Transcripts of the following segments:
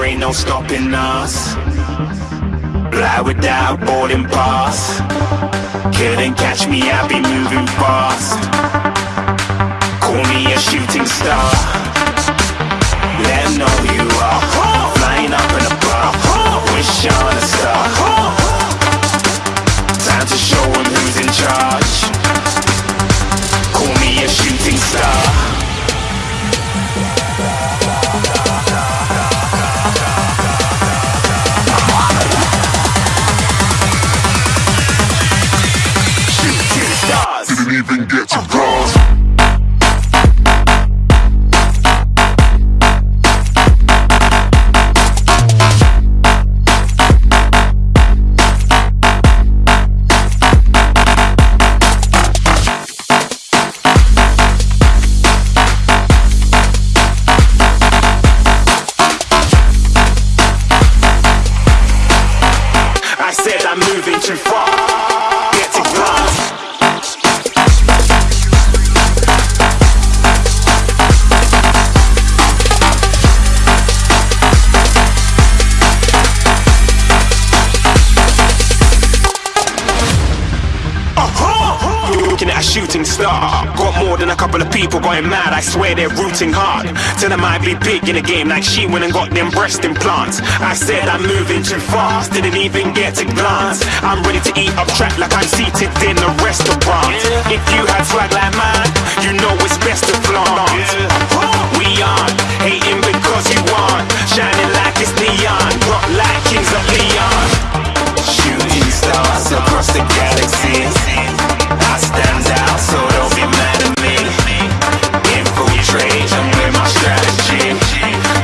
there ain't no stopping us. Fly without boarding pass. Couldn't catch me, I be moving fast. Call me a shooting star. Let know you are. Flying up in a bar. Wish on a star. Shooting star. Got more than a couple of people going mad. I swear they're rooting hard. Tell them I be big in the game like she went and got them breast implants. I said I'm moving too fast. Didn't even get to glance. I'm ready to eat up track like I'm seated in a restaurant. If you had swag like mine, you know it's best to flaunt. We aren't hating because you aren't. Shining like it's neon. Rock like kings of Leon. Shooting stars across the galaxy. I stand out, so don't be mad at me. Infiltrate, I'm with my strategy.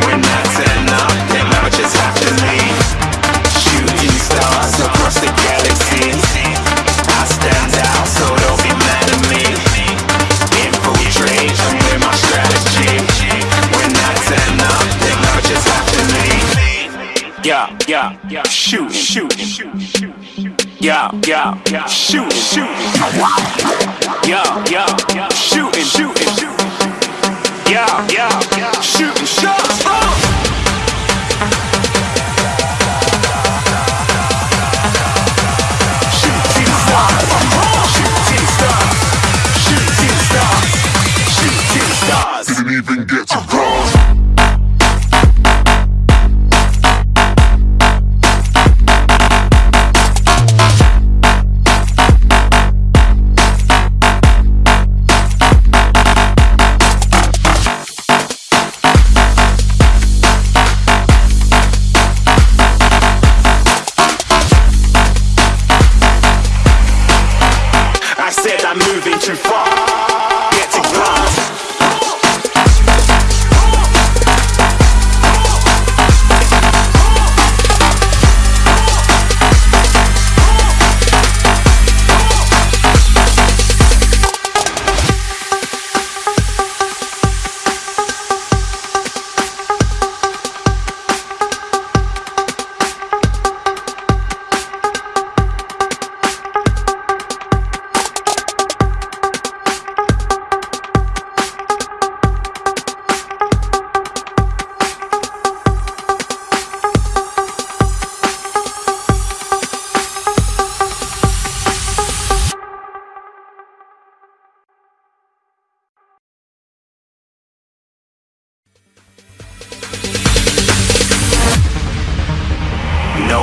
When I turn up, then I just have to leave. Shooting stars across the galaxy. I stand out, so don't be mad at me. Infiltrate, I'm with my strategy. When I turn up, then I just have to leave. Yeah, yeah. Shoot, shoot, shoot, yeah, yeah. Shoot, shoot. Yeah, yeah,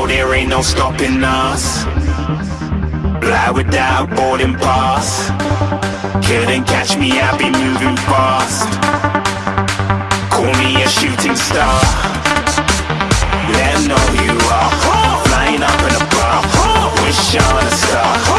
There ain't no stopping us. Fly without boarding pass. Couldn't catch me, I be moving fast. Call me a shooting star. Let know you are. Flying up in a bar. Wish on a star.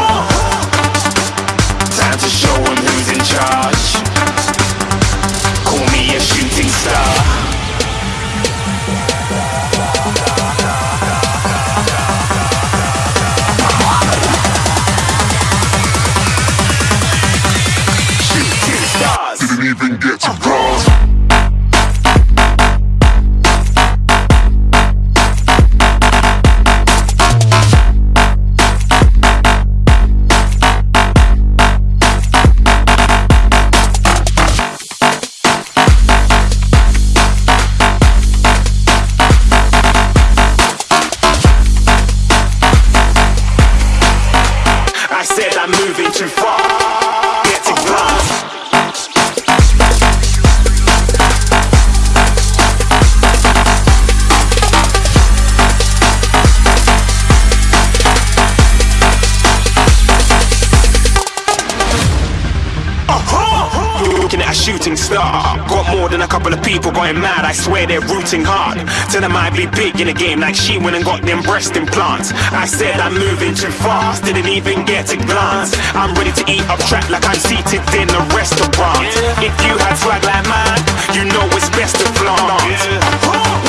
Star. Got more than a couple of people going mad, I swear they're rooting hard. Tell them I'd be big in the game like she went and got them breast implants. I said I'm moving too fast, didn't even get a glance. I'm ready to eat up track like I'm seated in a restaurant. If you had swag like mine, you know it's best to flaunt.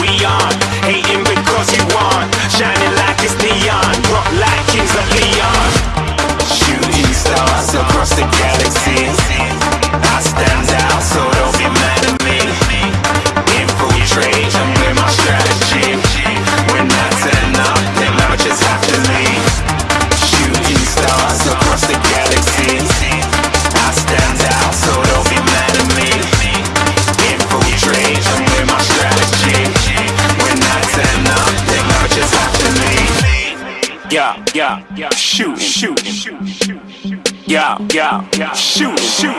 We on, Yeah. Shoot, shoot.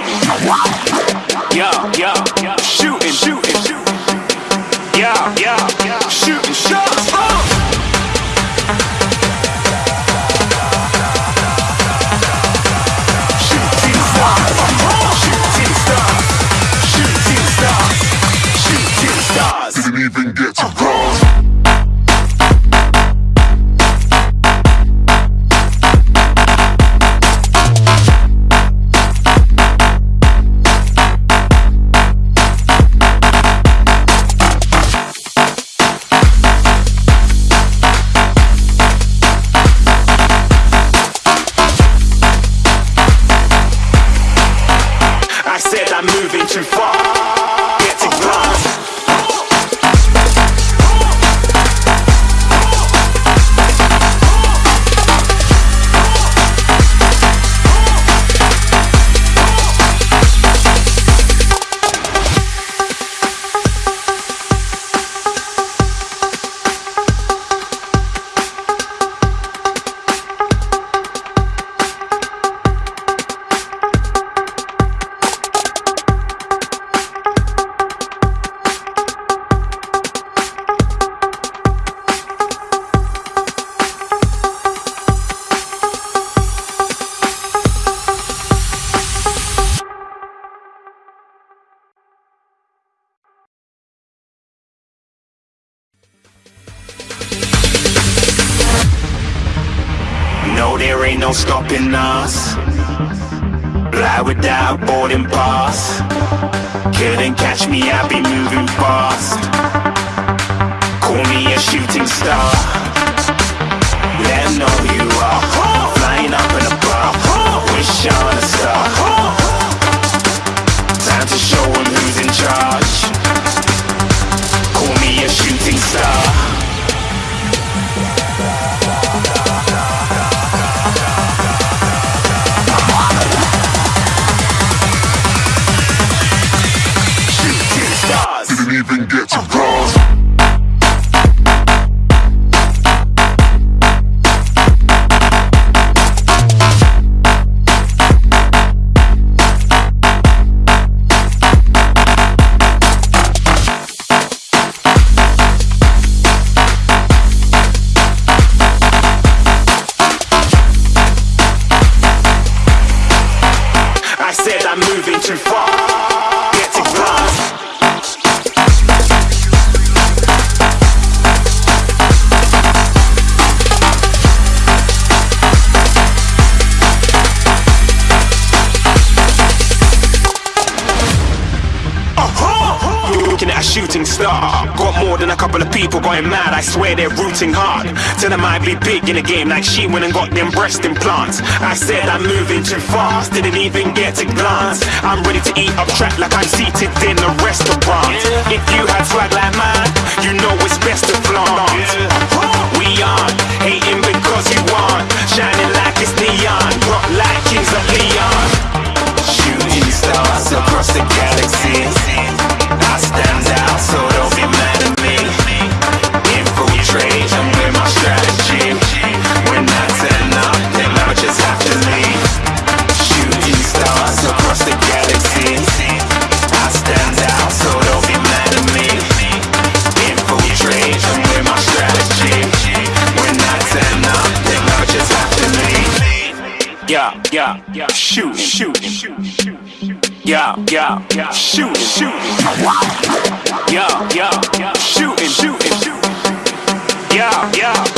Yeah, yeah, ain't no stopping us. Fly without boarding pass. Couldn't catch me, I be moving fast. Call me a shooting star. Let 'em know who you are. Flying up in a bar. Wish on a star. Time to show who's in charge. Shooting star. Got more than a couple of people going mad. I swear they're rooting hard. Tell them I'd be big in the game like she went and got them breast implants. I said I'm moving too fast, didn't even get a glance. I'm ready to eat up track like I'm seated in a restaurant. If you had swag like mine, you know it's best to flaunt. We on, hating because you want, shining like it's neon, rock like kings of Leon. Shooting stars across the galaxy. Yeah. Shoot, shoot, shoot, yeah, yeah, yeah, shooting, shooting, yeah, yeah, yeah, shooting, shooting, yeah, yeah,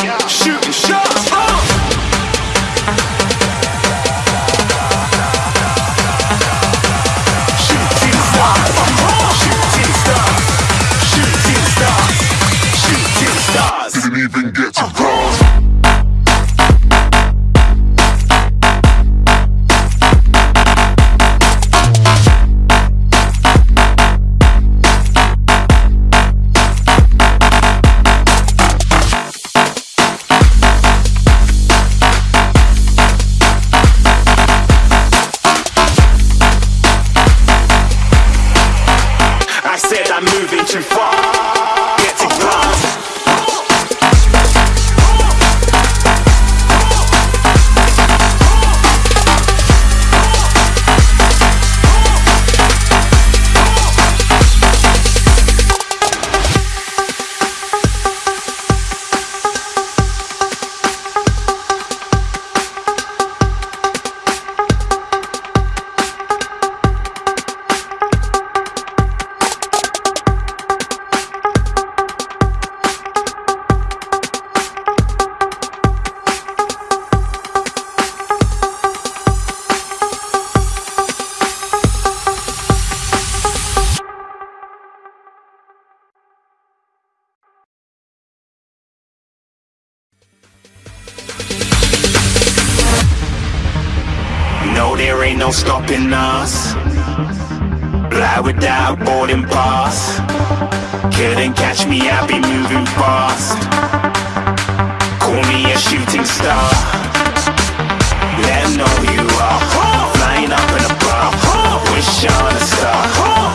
there ain't no stopping us. Fly without boarding pass. Couldn't catch me, I be moving fast. Call me a shooting star. Let know you are. Flying up in a bar. Wish on a